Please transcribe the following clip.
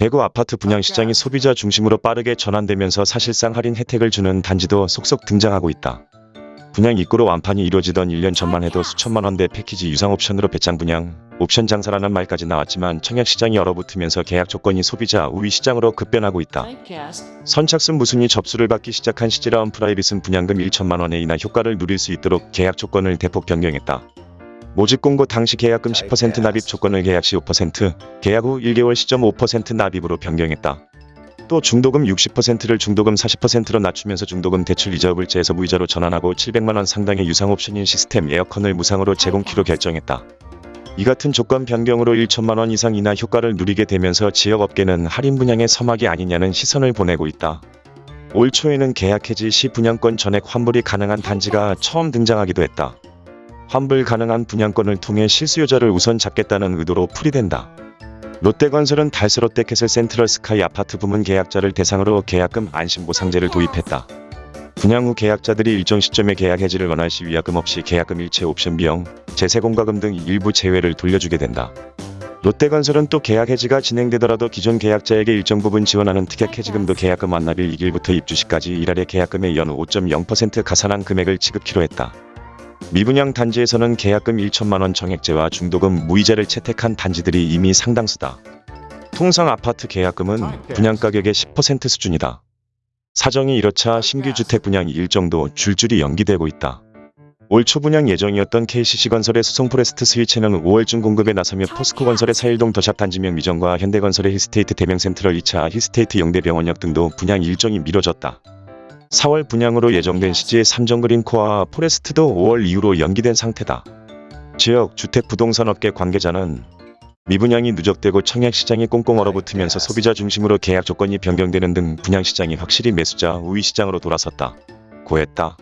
대구 아파트 분양 시장이 소비자 중심으로 빠르게 전환되면서 사실상 할인 혜택을 주는 단지도 속속 등장하고 있다. 분양 입구로 완판이 이루어지던 1년 전만 해도 수천만 원대 패키지 유상 옵션으로 배짱 분양, 옵션 장사라는 말까지 나왔지만 청약 시장이 얼어붙으면서 계약 조건이 소비자 우위 시장으로 급변하고 있다. 선착순 무순위 접수를 받기 시작한 시지라온 프라이빗은 분양금 1천만 원의 인하 효과를 누릴 수 있도록 계약 조건을 대폭 변경했다. 모집 공고 당시 계약금 10% 납입 조건을 계약 시 5%, 계약 후 1개월 시점 5% 납입으로 변경했다. 또 중도금 60%를 중도금 40%로 낮추면서 중도금 대출 이자 불제에서 무이자로 전환하고 700만원 상당의 유상 옵션인 시스템 에어컨을 무상으로 제공키로 결정했다. 이 같은 조건 변경으로 1천만원 이상 이나 효과를 누리게 되면서 지역업계는 할인 분양의 서막이 아니냐는 시선을 보내고 있다. 올 초에는 계약 해지 시 분양권 전액 환불이 가능한 단지가 처음 등장하기도 했다. 환불 가능한 분양권을 통해 실수요자를 우선 잡겠다는 의도로 풀이된다. 롯데건설은 달서롯데캐슬 센트럴 스카이 아파트 부문 계약자를 대상으로 계약금 안심보상제를 도입했다. 분양 후 계약자들이 일정 시점에 계약 해지를 원할 시 위약금 없이 계약금 일체 옵션 비용, 재세공과금 등 일부 제외를 돌려주게 된다. 롯데건설은 또 계약 해지가 진행되더라도 기존 계약자에게 일정 부분 지원하는 특약 해지금도 계약금 완납일 2일부터 입주 시까지 일할의 계약금의 연후 5.0% 가산한 금액을 지급키로 했다. 미분양 단지에서는 계약금 1천만원 정액제와 중도금 무이자를 채택한 단지들이 이미 상당수다. 통상 아파트 계약금은 분양가격의 10% 수준이다. 사정이 이렇자 신규 주택 분양이 일정도 줄줄이 연기되고 있다. 올 초 분양 예정이었던 KCC건설의 수송포레스트 스위치는 5월 중 공급에 나서며 포스코건설의 사일동 더샵 단지명 미정과 현대건설의 힐스테이트 대명센트럴 2차 힐스테이트 영대병원역 등도 분양 일정이 미뤄졌다. 4월 분양으로 예정된 시지의 삼정그린코아 더 포레스트도 5월 이후로 연기된 상태다. 지역 주택 부동산 업계 관계자는 미분양이 누적되고 청약 시장이 꽁꽁 얼어붙으면서 소비자 중심으로 계약 조건이 변경되는 등 분양 시장이 확실히 매수자 우위 시장으로 돌아섰다. 고했다.